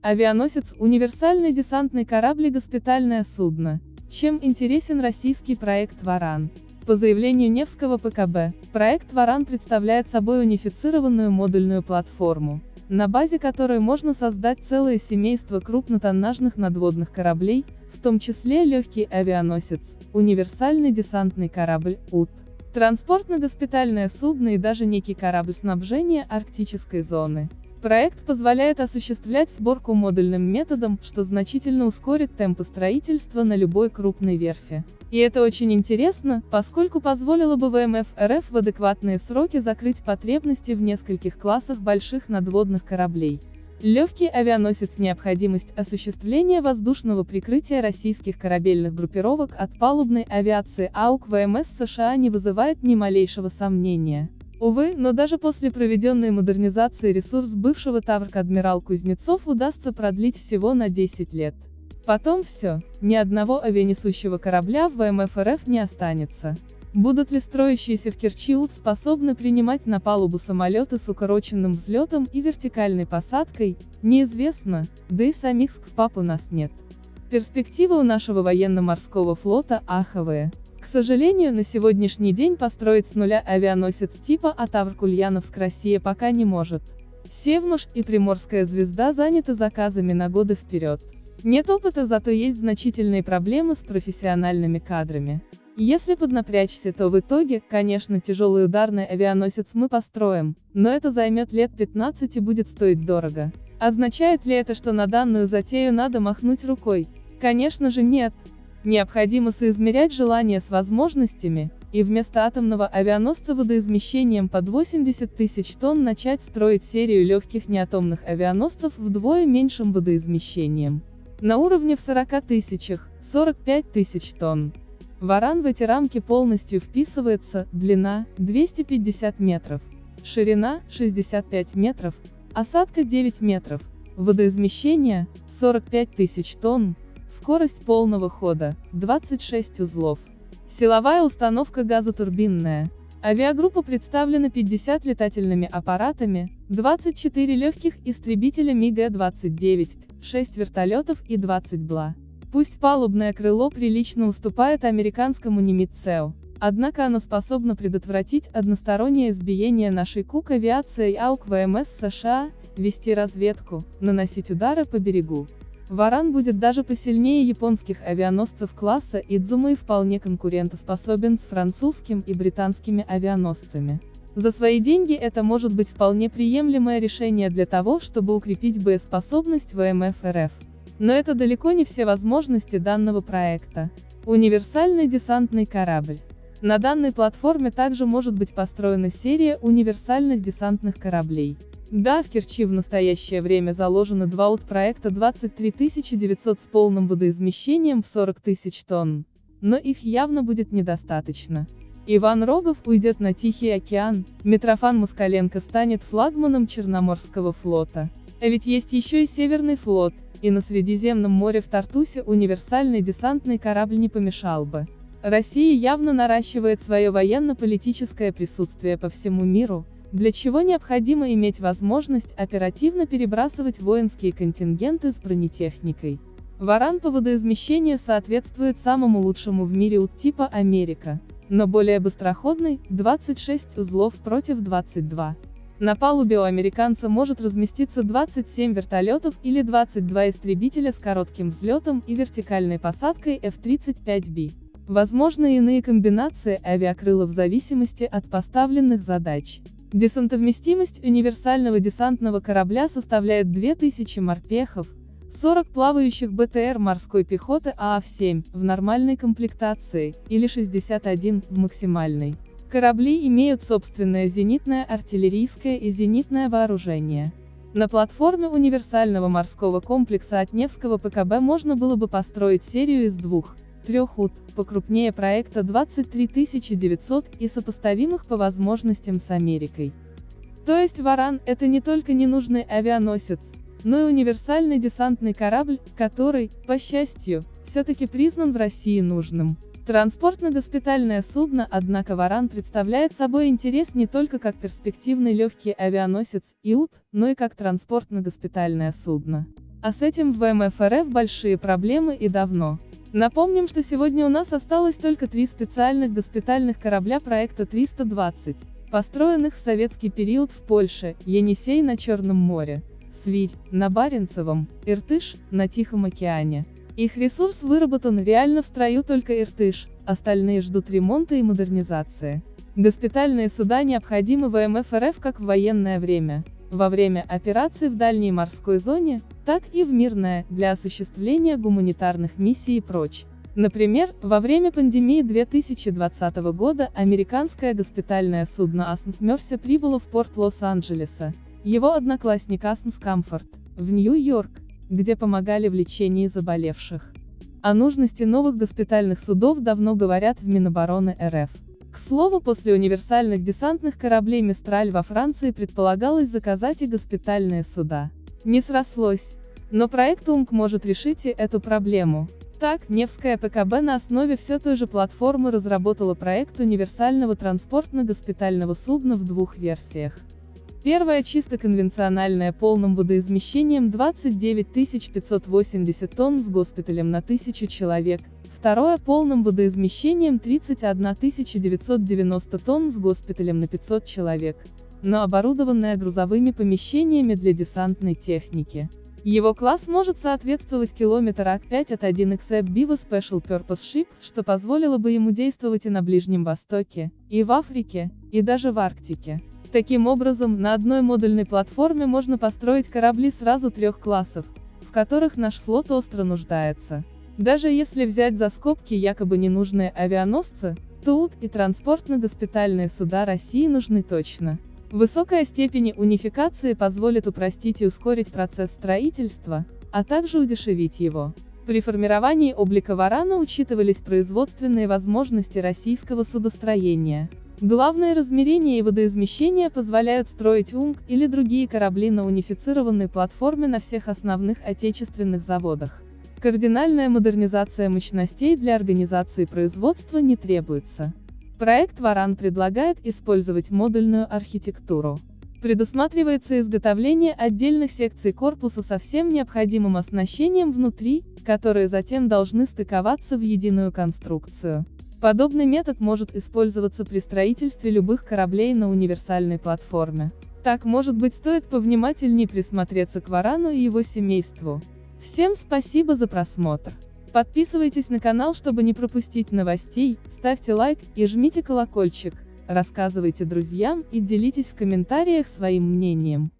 Авианосец – универсальный десантный корабль и госпитальное судно. Чем интересен российский проект «Варан»? По заявлению Невского ПКБ, проект «Варан» представляет собой унифицированную модульную платформу, на базе которой можно создать целое семейство крупнотоннажных надводных кораблей, в том числе легкий авианосец, универсальный десантный корабль УТ, транспортно-госпитальное судно и даже некий корабль снабжения арктической зоны. Проект позволяет осуществлять сборку модульным методом, что значительно ускорит темпы строительства на любой крупной верфи. И это очень интересно, поскольку позволило бы ВМФ РФ в адекватные сроки закрыть потребности в нескольких классах больших надводных кораблей. Легкий авианосец необходимость осуществления воздушного прикрытия российских корабельных группировок от палубной авиации АУК ВМС США не вызывает ни малейшего сомнения. Увы, но даже после проведенной модернизации ресурс бывшего Таврк адмирал Кузнецов удастся продлить всего на 10 лет. Потом все, ни одного авианесущего корабля в ВМФ РФ не останется. Будут ли строящиеся в Керчи способны принимать на палубу самолеты с укороченным взлетом и вертикальной посадкой, неизвестно, да и самих СКФПАП у нас нет. Перспективы у нашего военно-морского флота аховые. К сожалению, на сегодняшний день построить с нуля авианосец типа Атавр-Кульяновск Россия пока не может. Севмуш и Приморская звезда заняты заказами на годы вперед. Нет опыта, зато есть значительные проблемы с профессиональными кадрами. Если поднапрячься, то в итоге, конечно, тяжелый ударный авианосец мы построим, но это займет лет 15 и будет стоить дорого. Означает ли это, что на данную затею надо махнуть рукой? Конечно же нет. Необходимо соизмерять желание с возможностями, и вместо атомного авианосца водоизмещением под 80 тысяч тонн начать строить серию легких неатомных авианосцев вдвое меньшим водоизмещением. На уровне в 40 тысячах, 45 тысяч тонн. Варан в эти рамки полностью вписывается, длина – 250 метров, ширина – 65 метров, осадка 9 метров, водоизмещение – 45 тысяч тонн, Скорость полного хода – 26 узлов. Силовая установка газотурбинная. Авиагруппа представлена 50 летательными аппаратами, 24 легких истребителя МиГ-29, 6 вертолетов и 20 БЛА. Пусть палубное крыло прилично уступает американскому Нимитцеу, однако оно способно предотвратить одностороннее избиение нашей КУК авиацией АУК ВМС США, вести разведку, наносить удары по берегу. Варан будет даже посильнее японских авианосцев класса Идзума и вполне конкурентоспособен с французским и британскими авианосцами. За свои деньги это может быть вполне приемлемое решение для того, чтобы укрепить боеспособность ВМФ РФ. Но это далеко не все возможности данного проекта. Универсальный десантный корабль. На данной платформе также может быть построена серия универсальных десантных кораблей. Да, в Керчи в настоящее время заложены два ут проекта 23 900 с полным водоизмещением в 40 тысяч тонн. Но их явно будет недостаточно. Иван Рогов уйдет на Тихий океан, Митрофан Москаленко станет флагманом Черноморского флота. А ведь есть еще и Северный флот, и на Средиземном море в Тартусе универсальный десантный корабль не помешал бы. Россия явно наращивает свое военно-политическое присутствие по всему миру, для чего необходимо иметь возможность оперативно перебрасывать воинские контингенты с бронетехникой. Варан по водоизмещению соответствует самому лучшему в мире ут типа Америка, но более быстроходный, 26 узлов против 22. На палубе у американца может разместиться 27 вертолетов или 22 истребителя с коротким взлетом и вертикальной посадкой F-35B. Возможны иные комбинации авиакрылов в зависимости от поставленных задач. Десантовместимость универсального десантного корабля составляет 2000 морпехов, 40 плавающих БТР морской пехоты ААВ-7 в нормальной комплектации, или 61 в максимальной. Корабли имеют собственное зенитное артиллерийское и зенитное вооружение. На платформе универсального морского комплекса от Невского ПКБ можно было бы построить серию из двух, трех ут, покрупнее проекта 23900 и сопоставимых по возможностям с Америкой. То есть «Варан» — это не только ненужный авианосец, но и универсальный десантный корабль, который, по счастью, все-таки признан в России нужным. Транспортно-госпитальное судно, однако «Варан» представляет собой интерес не только как перспективный легкий авианосец ИУТ, но и как транспортно-госпитальное судно. А с этим в ВМФ РФ большие проблемы и давно. Напомним, что сегодня у нас осталось только три специальных госпитальных корабля проекта 320, построенных в советский период в Польше, Енисей на Черном море, Свирь, на Баренцевом, Иртыш, на Тихом океане. Их ресурс выработан реально в строю только Иртыш, остальные ждут ремонта и модернизации. Госпитальные суда необходимы ВМФ РФ как в военное время, во время операций в дальней морской зоне, так и в мирное, для осуществления гуманитарных миссий и прочь. Например, во время пандемии 2020 года американское госпитальное судно Аснс Мерси прибыло в порт Лос-Анджелеса. Его одноклассник Аснс Комфорт, в Нью-Йорк, где помогали в лечении заболевших. О нужности новых госпитальных судов давно говорят в Минобороны РФ. К слову, после универсальных десантных кораблей «Мистраль» во Франции предполагалось заказать и госпитальные суда. Не срослось. Но проект УМК может решить и эту проблему. Так, Невская ПКБ на основе все той же платформы разработала проект универсального транспортно-госпитального судна в двух версиях. Первая чисто конвенциональная полным водоизмещением 29 580 тонн с госпиталем на 1000 человек, Второе полным водоизмещением 31 990 тонн с госпиталем на 500 человек, но оборудованное грузовыми помещениями для десантной техники. Его класс может соответствовать километр АК-5 от 1XF Biva Special Purpose Ship, что позволило бы ему действовать и на Ближнем Востоке, и в Африке, и даже в Арктике. Таким образом, на одной модульной платформе можно построить корабли сразу трех классов, в которых наш флот остро нуждается. Даже если взять за скобки якобы ненужные авианосцы, ТУТ и транспортно-госпитальные суда России нужны точно. Высокая степень унификации позволит упростить и ускорить процесс строительства, а также удешевить его. При формировании облика Варана учитывались производственные возможности российского судостроения. Главное размерение и водоизмещение позволяют строить УНГ или другие корабли на унифицированной платформе на всех основных отечественных заводах. Кардинальная модернизация мощностей для организации производства не требуется. Проект Варан предлагает использовать модульную архитектуру. Предусматривается изготовление отдельных секций корпуса со всем необходимым оснащением внутри, которые затем должны стыковаться в единую конструкцию. Подобный метод может использоваться при строительстве любых кораблей на универсальной платформе. Так, может быть, стоит повнимательнее присмотреться к Варану и его семейству. Всем спасибо за просмотр. Подписывайтесь на канал, чтобы не пропустить новостей, ставьте лайк и жмите колокольчик, рассказывайте друзьям и делитесь в комментариях своим мнением.